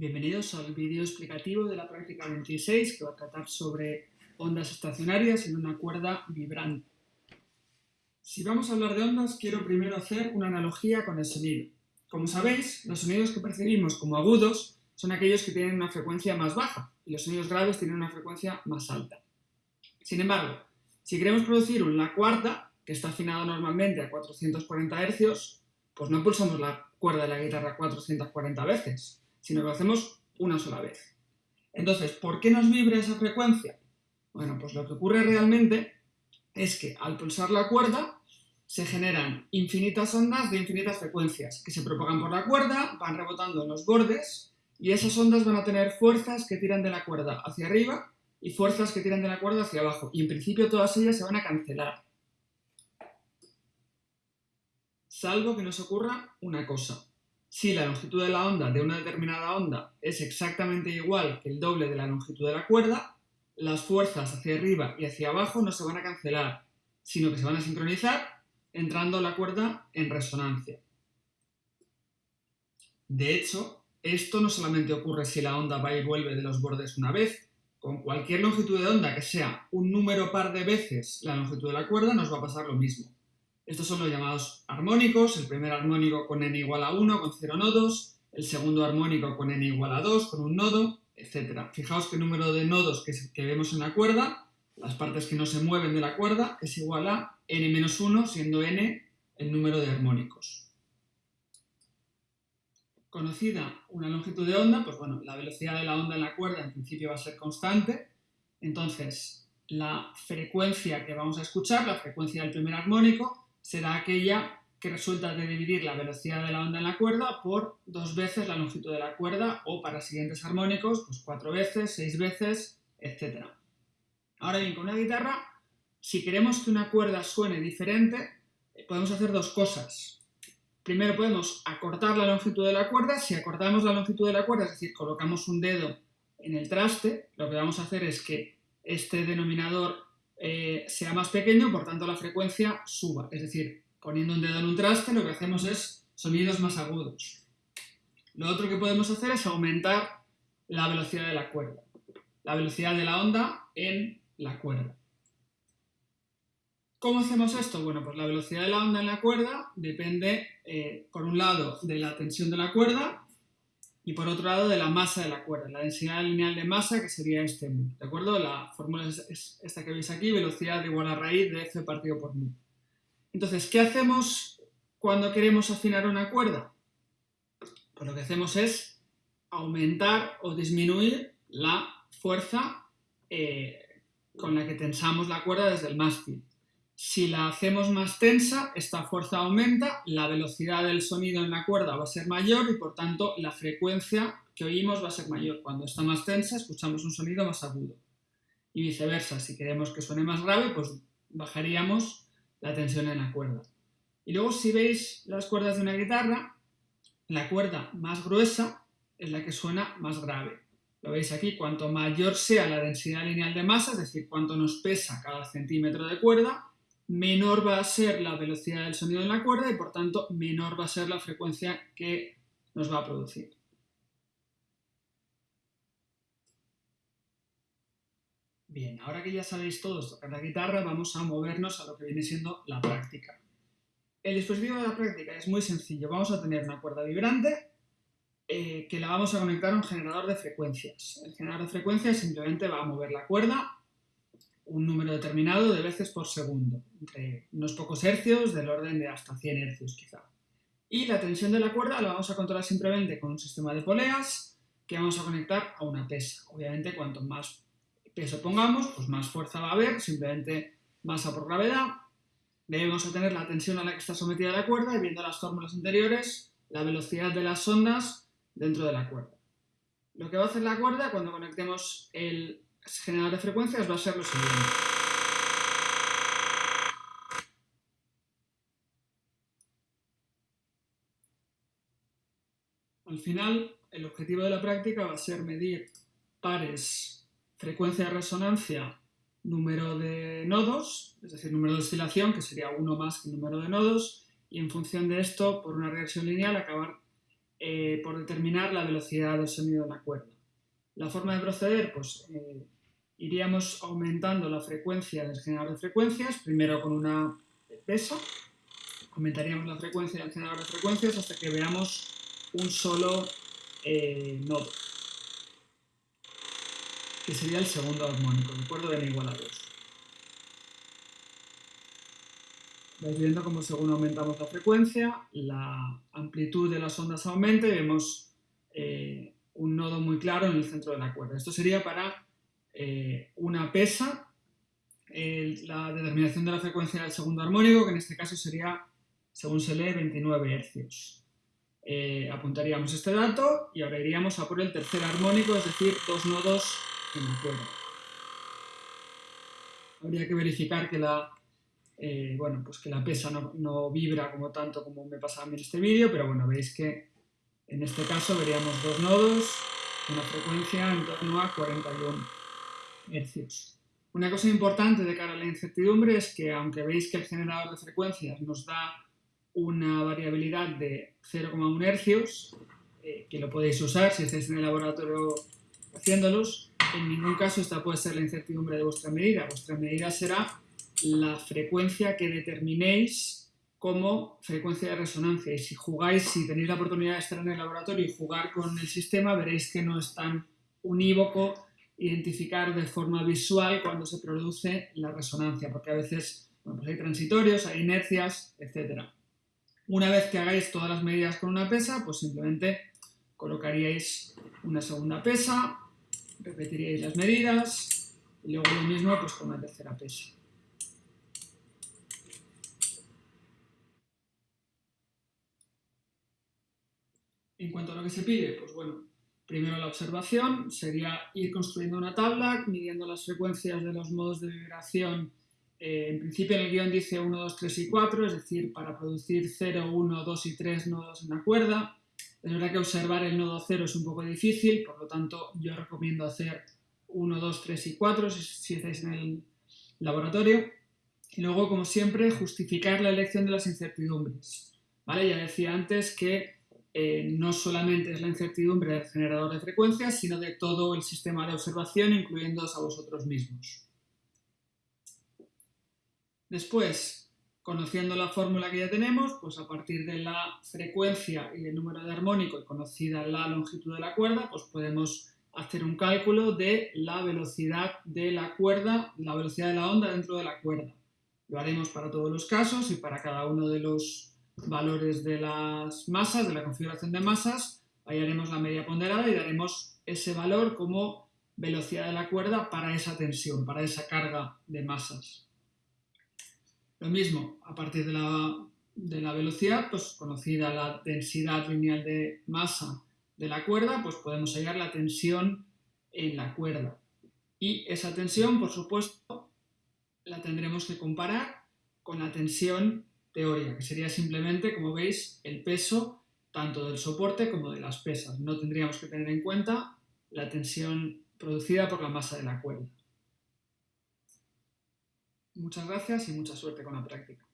Bienvenidos al vídeo explicativo de la práctica 26 que va a tratar sobre ondas estacionarias en una cuerda vibrante. Si vamos a hablar de ondas, quiero primero hacer una analogía con el sonido. Como sabéis, los sonidos que percibimos como agudos son aquellos que tienen una frecuencia más baja y los sonidos graves tienen una frecuencia más alta. Sin embargo, si queremos producir una cuarta, que está afinada normalmente a 440 Hz, pues no pulsamos la cuerda de la guitarra 440 veces, sino que lo hacemos una sola vez. Entonces, ¿por qué nos vibra esa frecuencia? Bueno, pues lo que ocurre realmente es que al pulsar la cuerda se generan infinitas ondas de infinitas frecuencias que se propagan por la cuerda, van rebotando en los bordes y esas ondas van a tener fuerzas que tiran de la cuerda hacia arriba y fuerzas que tiran de la cuerda hacia abajo y en principio todas ellas se van a cancelar. Salvo que nos ocurra una cosa, si la longitud de la onda de una determinada onda es exactamente igual que el doble de la longitud de la cuerda, las fuerzas hacia arriba y hacia abajo no se van a cancelar, sino que se van a sincronizar entrando la cuerda en resonancia. De hecho, esto no solamente ocurre si la onda va y vuelve de los bordes una vez, con cualquier longitud de onda que sea un número par de veces la longitud de la cuerda nos va a pasar lo mismo. Estos son los llamados armónicos, el primer armónico con n igual a 1 con 0 nodos, el segundo armónico con n igual a 2 con un nodo, etc. Fijaos que el número de nodos que, vemos en la cuerda, las partes que no se mueven de la cuerda, es igual a n-1, siendo n el número de armónicos. Conocida una longitud de onda, pues bueno, la velocidad de la onda en la cuerda en principio va a ser constante, entonces la frecuencia que vamos a escuchar, la frecuencia del primer armónico, será aquella que resulta de dividir la velocidad de la onda en la cuerda por dos veces la longitud de la cuerda o para siguientes armónicos, pues cuatro veces, seis veces, etc. Ahora bien, con una guitarra, si queremos que una cuerda suene diferente, eh, podemos hacer dos cosas. Primero podemos acortar la longitud de la cuerda. Si acortamos la longitud de la cuerda, es decir, colocamos un dedo en el traste, lo que vamos a hacer es que este denominador eh, sea más pequeño, por tanto la frecuencia suba. Es decir, poniendo un dedo en un traste lo que hacemos es sonidos más agudos. Lo otro que podemos hacer es aumentar la velocidad de la cuerda, la velocidad de la onda en la cuerda. ¿Cómo hacemos esto? Bueno, pues la velocidad de la onda en la cuerda depende, eh, por un lado, de la tensión de la cuerda y por otro lado de la masa de la cuerda, la densidad lineal de masa que sería este mu, ¿de acuerdo? La fórmula es esta que veis aquí, velocidad igual a raíz de f partido por mu. Entonces, ¿qué hacemos cuando queremos afinar una cuerda? Pues lo que hacemos es aumentar o disminuir la fuerza eh, con la que tensamos la cuerda desde el mástil. Si la hacemos más tensa, esta fuerza aumenta, la velocidad del sonido en la cuerda va a ser mayor y por tanto la frecuencia que oímos va a ser mayor. Cuando está más tensa escuchamos un sonido más agudo. Y viceversa, si queremos que suene más grave, pues bajaríamos la tensión en la cuerda. Y luego si veis las cuerdas de una guitarra, la cuerda más gruesa es la que suena más grave. Lo veis aquí, cuanto mayor sea la densidad lineal de masa, es decir, cuánto nos pesa cada centímetro de cuerda, menor va a ser la velocidad del sonido en la cuerda y por tanto menor va a ser la frecuencia que nos va a producir. Bien, ahora que ya sabéis todos tocar la guitarra, vamos a movernos a lo que viene siendo la práctica. El dispositivo de la práctica es muy sencillo. Vamos a tener una cuerda vibrante eh, que la vamos a conectar a un generador de frecuencias. El generador de frecuencias simplemente va a mover la cuerda un número determinado de veces por segundo, entre unos pocos hercios del orden de hasta 100 hercios quizá. Y la tensión de la cuerda la vamos a controlar simplemente con un sistema de poleas que vamos a conectar a una pesa. Obviamente cuanto más peso pongamos, pues más fuerza va a haber, simplemente masa por gravedad. Debemos a tener la tensión a la que está sometida la cuerda y viendo las fórmulas anteriores, la velocidad de las ondas dentro de la cuerda. Lo que va a hacer la cuerda cuando conectemos el generador de frecuencias va a ser lo siguiente. Al final, el objetivo de la práctica va a ser medir pares, frecuencia de resonancia, número de nodos, es decir, número de oscilación, que sería uno más que el número de nodos, y en función de esto, por una regresión lineal, acabar eh, por determinar la velocidad del sonido de la cuerda. La forma de proceder, pues eh, iríamos aumentando la frecuencia del generador de frecuencias, primero con una pesa, aumentaríamos la frecuencia del generador de frecuencias hasta que veamos un solo eh, nodo, que sería el segundo armónico, ¿de acuerdo? N igual a 2. Vais viendo cómo según aumentamos la frecuencia, la amplitud de las ondas aumenta y vemos eh, un nodo muy claro en el centro de la cuerda. Esto sería para eh, una pesa, la determinación de la frecuencia del segundo armónico, que en este caso sería, según se lee, 29 Hz. Eh, apuntaríamos este dato y ahora iríamos a por el tercer armónico, es decir, dos nodos en la cuerda. Habría que verificar que la, eh, bueno, pues que la pesa no, no, vibra como tanto como me pasaba en este vídeo, pero bueno, veis que en este caso veríamos dos nodos, una frecuencia en torno a 41 Hz. Una cosa importante de cara a la incertidumbre es que aunque veis que el generador de frecuencias nos da una variabilidad de 0,1 Hz, eh, que lo podéis usar si estáis en el laboratorio haciéndolos, en ningún caso esta puede ser la incertidumbre de vuestra medida. Vuestra medida será la frecuencia que determinéis como frecuencia de resonancia. Y si jugáis, si tenéis la oportunidad de estar en el laboratorio y jugar con el sistema, veréis que no es tan unívoco identificar de forma visual cuando se produce la resonancia, porque a veces pues hay transitorios, hay inercias, etc. Una vez que hagáis todas las medidas con una pesa, pues simplemente colocaríais una segunda pesa, repetiríais las medidas y luego lo mismo pues con una tercera pesa. En cuanto a lo que se pide, pues bueno, primero la observación sería ir construyendo una tabla, midiendo las frecuencias de los modos de vibración. Eh, en principio en el guion dice 1, 2, 3 y 4, es decir, para producir 0, 1, 2 y 3 nodos en la cuerda. Es verdad que observar el nodo 0 es un poco difícil, por lo tanto yo recomiendo hacer 1, 2, 3 y 4 si, si estáis en el laboratorio. Y luego, como siempre, justificar la elección de las incertidumbres. ¿Vale? Ya decía antes que eh, no solamente es la incertidumbre del generador de frecuencias, sino de todo el sistema de observación, incluyéndoos a vosotros mismos. Después, conociendo la fórmula que ya tenemos, pues a partir de la frecuencia y del número de armónico y conocida la longitud de la cuerda, pues podemos hacer un cálculo de la velocidad de la cuerda, la velocidad de la onda dentro de la cuerda. Lo haremos para todos los casos y para cada uno de los valores de las masas, de la configuración de masas, ahí haremos la media ponderada y daremos ese valor como velocidad de la cuerda para esa tensión, para esa carga de masas. Lo mismo, a partir de la, de la velocidad, pues conocida la densidad lineal de masa de la cuerda, pues podemos hallar la tensión en la cuerda. Y esa tensión, por supuesto, la tendremos que comparar con la tensión teórica, que sería simplemente, como veis, el peso tanto del soporte como de las pesas. No tendríamos que tener en cuenta la tensión producida por la masa de la cuerda. Muchas gracias y mucha suerte con la práctica.